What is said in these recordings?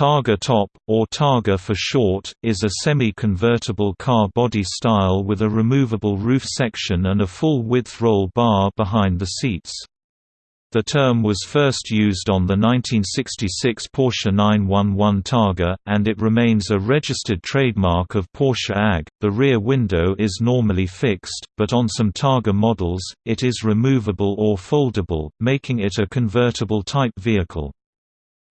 Targa Top, or Targa for short, is a semi-convertible car body style with a removable roof section and a full-width roll bar behind the seats. The term was first used on the 1966 Porsche 911 Targa, and it remains a registered trademark of Porsche AG. The rear window is normally fixed, but on some Targa models, it is removable or foldable, making it a convertible type vehicle.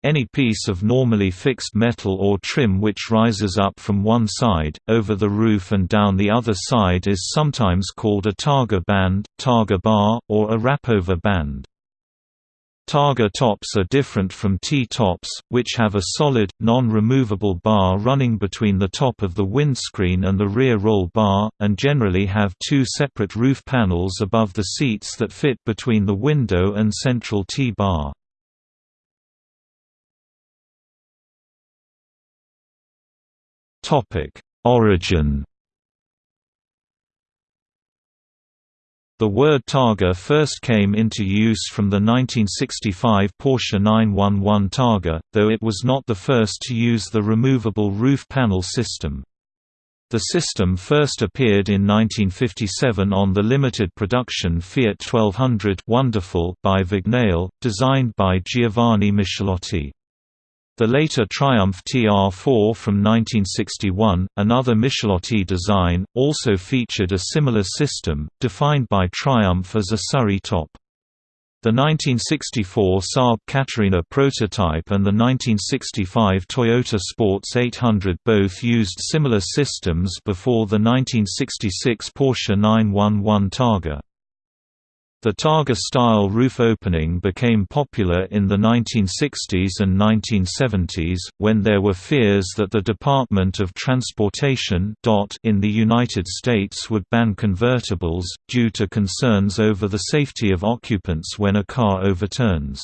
Any piece of normally fixed metal or trim which rises up from one side, over the roof and down the other side is sometimes called a targa band, targa bar, or a wrapover band. Targa tops are different from T-tops, which have a solid, non-removable bar running between the top of the windscreen and the rear roll bar, and generally have two separate roof panels above the seats that fit between the window and central T-bar. Topic: Origin. The word Targa first came into use from the 1965 Porsche 911 Targa, though it was not the first to use the removable roof panel system. The system first appeared in 1957 on the limited production Fiat 1200 Wonderful by Vignale, designed by Giovanni Michelotti. The later Triumph TR4 from 1961, another Michelotti design, also featured a similar system, defined by Triumph as a Surrey top. The 1964 Saab Catarina prototype and the 1965 Toyota Sports 800 both used similar systems before the 1966 Porsche 911 Targa. The Targa-style roof opening became popular in the 1960s and 1970s, when there were fears that the Department of Transportation in the United States would ban convertibles, due to concerns over the safety of occupants when a car overturns.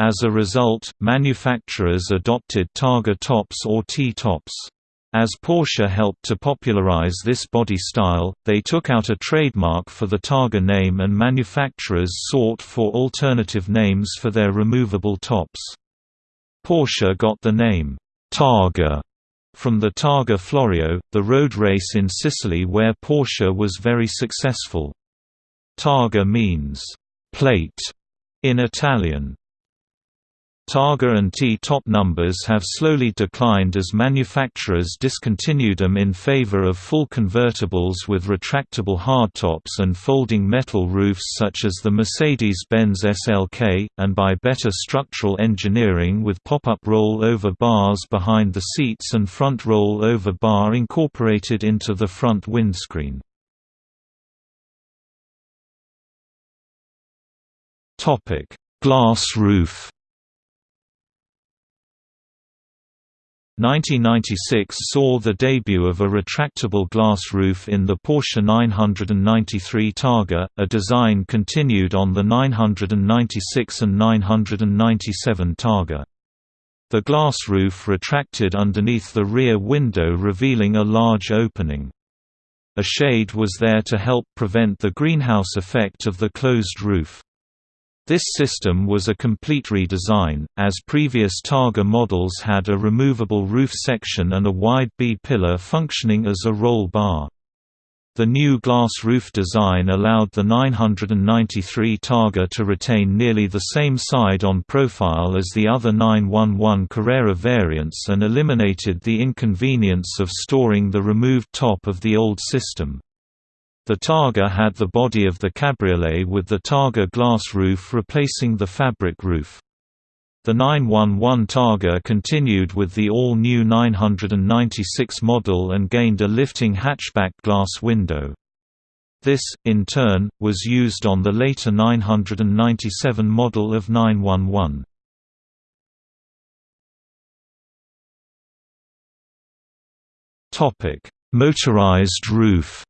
As a result, manufacturers adopted Targa tops or T-tops. As Porsche helped to popularize this body style, they took out a trademark for the Targa name and manufacturers sought for alternative names for their removable tops. Porsche got the name, Targa, from the Targa Florio, the road race in Sicily where Porsche was very successful. Targa means, plate, in Italian. Targa and T-top numbers have slowly declined as manufacturers discontinued them in favor of full convertibles with retractable hardtops and folding metal roofs such as the Mercedes-Benz SLK, and by better structural engineering with pop-up roll-over bars behind the seats and front roll-over bar incorporated into the front windscreen. Glass roof 1996 saw the debut of a retractable glass roof in the Porsche 993 Targa, a design continued on the 996 and 997 Targa. The glass roof retracted underneath the rear window revealing a large opening. A shade was there to help prevent the greenhouse effect of the closed roof. This system was a complete redesign, as previous Targa models had a removable roof section and a wide B-pillar functioning as a roll bar. The new glass roof design allowed the 993 Targa to retain nearly the same side-on profile as the other 911 Carrera variants and eliminated the inconvenience of storing the removed top of the old system. The Targa had the body of the Cabriolet with the Targa glass roof replacing the fabric roof. The 911 Targa continued with the all-new 996 model and gained a lifting hatchback glass window. This, in turn, was used on the later 997 model of 911. Motorized roof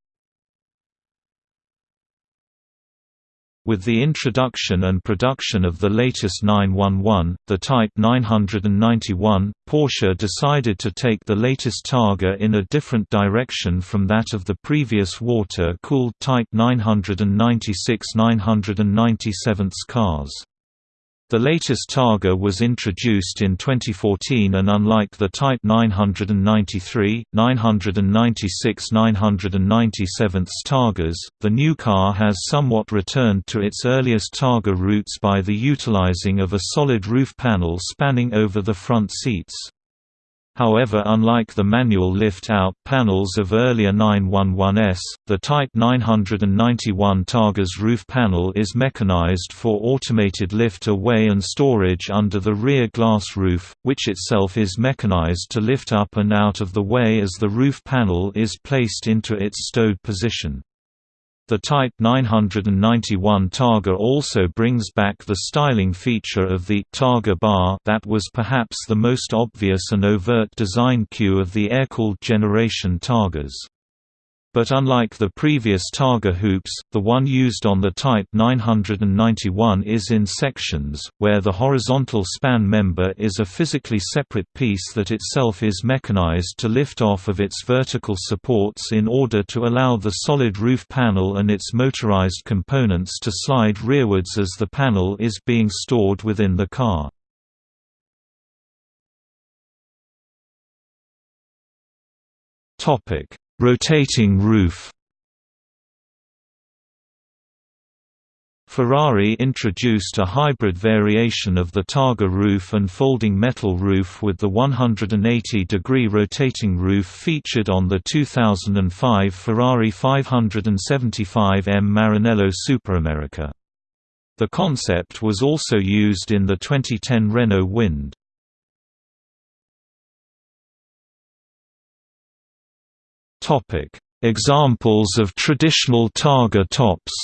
With the introduction and production of the latest 911, the Type 991, Porsche decided to take the latest Targa in a different direction from that of the previous water-cooled Type 996-997 cars. The latest Targa was introduced in 2014 and unlike the Type 993, 996 997 Targas, the new car has somewhat returned to its earliest Targa roots by the utilizing of a solid roof panel spanning over the front seats. However unlike the manual lift-out panels of earlier 911s, the Type 991 Targa's roof panel is mechanized for automated lift away and storage under the rear glass roof, which itself is mechanized to lift up and out of the way as the roof panel is placed into its stowed position. The Type 991 Targa also brings back the styling feature of the Targa bar that was perhaps the most obvious and overt design cue of the air-cooled generation Targas. But unlike the previous Targa hoops, the one used on the Type 991 is in sections, where the horizontal span member is a physically separate piece that itself is mechanized to lift off of its vertical supports in order to allow the solid roof panel and its motorized components to slide rearwards as the panel is being stored within the car. Topic Rotating roof Ferrari introduced a hybrid variation of the Targa roof and folding metal roof with the 180-degree rotating roof featured on the 2005 Ferrari 575M Maranello Superamerica. The concept was also used in the 2010 Renault Wind. Topic: Examples of traditional Targa tops.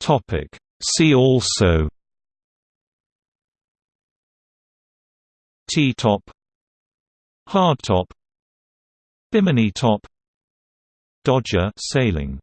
Topic: See also. T-top. Hardtop. Bimini top. Dodger sailing